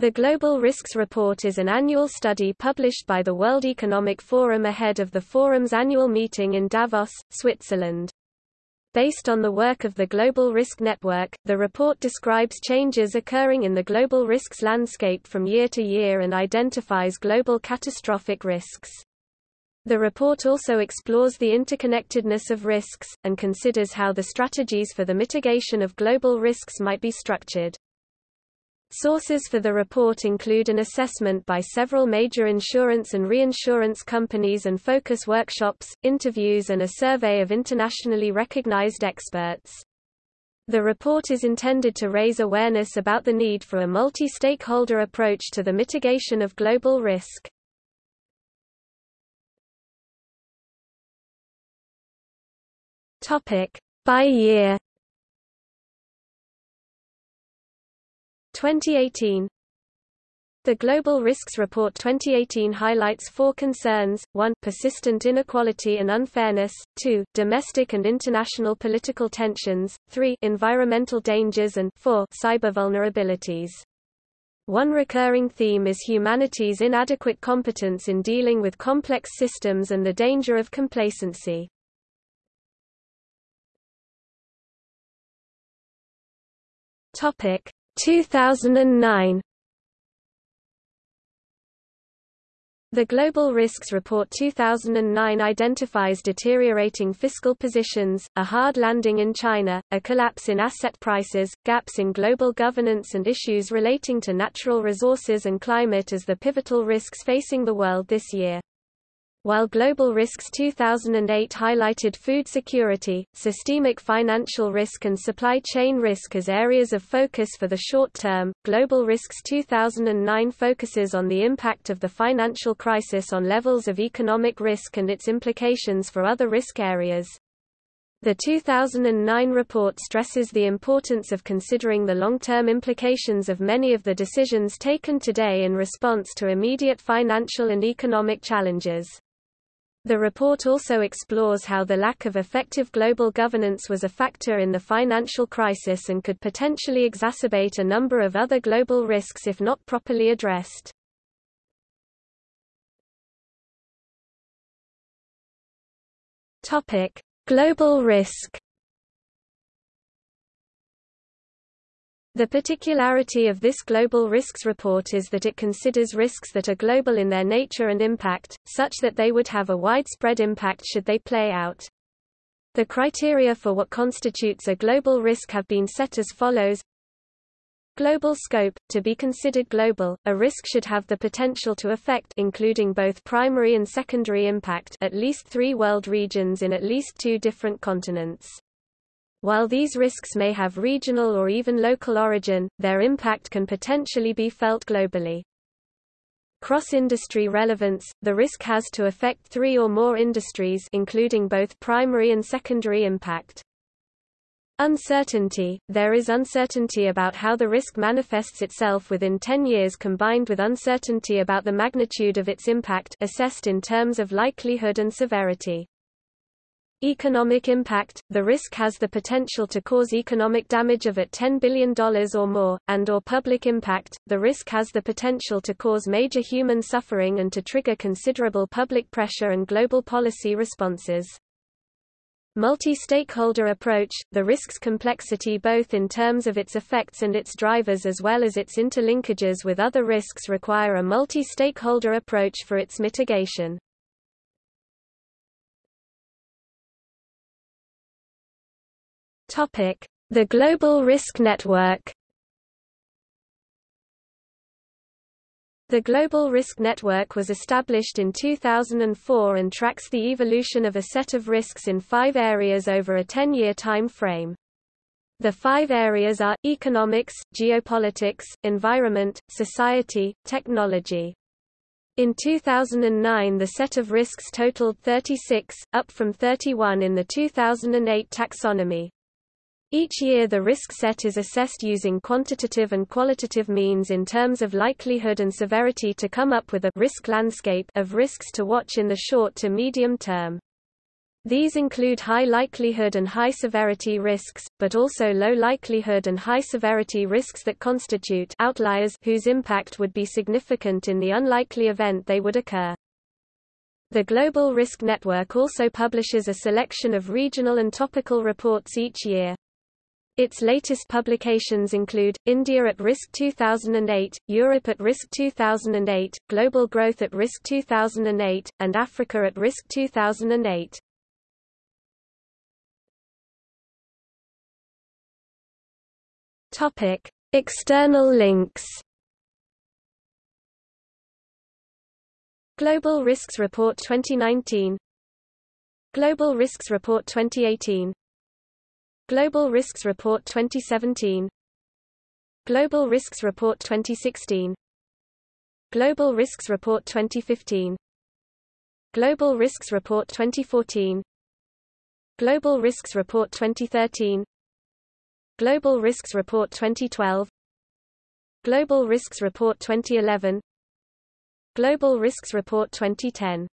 The Global Risks Report is an annual study published by the World Economic Forum ahead of the forum's annual meeting in Davos, Switzerland. Based on the work of the Global Risk Network, the report describes changes occurring in the global risks landscape from year to year and identifies global catastrophic risks. The report also explores the interconnectedness of risks, and considers how the strategies for the mitigation of global risks might be structured. Sources for the report include an assessment by several major insurance and reinsurance companies and focus workshops, interviews and a survey of internationally recognized experts. The report is intended to raise awareness about the need for a multi-stakeholder approach to the mitigation of global risk. By year 2018 The Global Risks Report 2018 highlights four concerns, 1 persistent inequality and unfairness, 2 domestic and international political tensions, 3 environmental dangers. And 4 cyber vulnerabilities. One recurring theme is humanity's inadequate competence in dealing with complex systems and the danger of complacency. Topic: 2009 The Global Risks Report 2009 identifies deteriorating fiscal positions, a hard landing in China, a collapse in asset prices, gaps in global governance and issues relating to natural resources and climate as the pivotal risks facing the world this year. While Global Risks 2008 highlighted food security, systemic financial risk and supply chain risk as areas of focus for the short term, Global Risks 2009 focuses on the impact of the financial crisis on levels of economic risk and its implications for other risk areas. The 2009 report stresses the importance of considering the long-term implications of many of the decisions taken today in response to immediate financial and economic challenges. The report also explores how the lack of effective global governance was a factor in the financial crisis and could potentially exacerbate a number of other global risks if not properly addressed. Topic: Global risk The particularity of this Global Risks Report is that it considers risks that are global in their nature and impact, such that they would have a widespread impact should they play out. The criteria for what constitutes a global risk have been set as follows. Global scope to be considered global a risk should have the potential to affect including both primary and secondary impact at least 3 world regions in at least 2 different continents while these risks may have regional or even local origin, their impact can potentially be felt globally. Cross-industry relevance – The risk has to affect three or more industries including both primary and secondary impact. Uncertainty – There is uncertainty about how the risk manifests itself within 10 years combined with uncertainty about the magnitude of its impact assessed in terms of likelihood and severity. Economic impact – The risk has the potential to cause economic damage of at $10 billion or more, and or public impact – The risk has the potential to cause major human suffering and to trigger considerable public pressure and global policy responses. Multi-stakeholder approach – The risk's complexity both in terms of its effects and its drivers as well as its interlinkages with other risks require a multi-stakeholder approach for its mitigation. The Global Risk Network. The Global Risk Network was established in 2004 and tracks the evolution of a set of risks in five areas over a 10-year time frame. The five areas are, economics, geopolitics, environment, society, technology. In 2009 the set of risks totaled 36, up from 31 in the 2008 taxonomy. Each year the risk set is assessed using quantitative and qualitative means in terms of likelihood and severity to come up with a risk landscape of risks to watch in the short to medium term. These include high likelihood and high severity risks, but also low likelihood and high severity risks that constitute outliers whose impact would be significant in the unlikely event they would occur. The Global Risk Network also publishes a selection of regional and topical reports each year. Its latest publications include, India at Risk 2008, Europe at Risk 2008, Global Growth at Risk 2008, and Africa at Risk 2008. Topic. External links Global Risks Report 2019 Global Risks Report 2018 Global Risks Report 2017 Global Risks Report 2016 Global Risks Report 2015 Global Risks Report 2014 Global Risks Report 2013 Global Risks Report 2012 Global Risks Report 2011 Global Risks Report 2010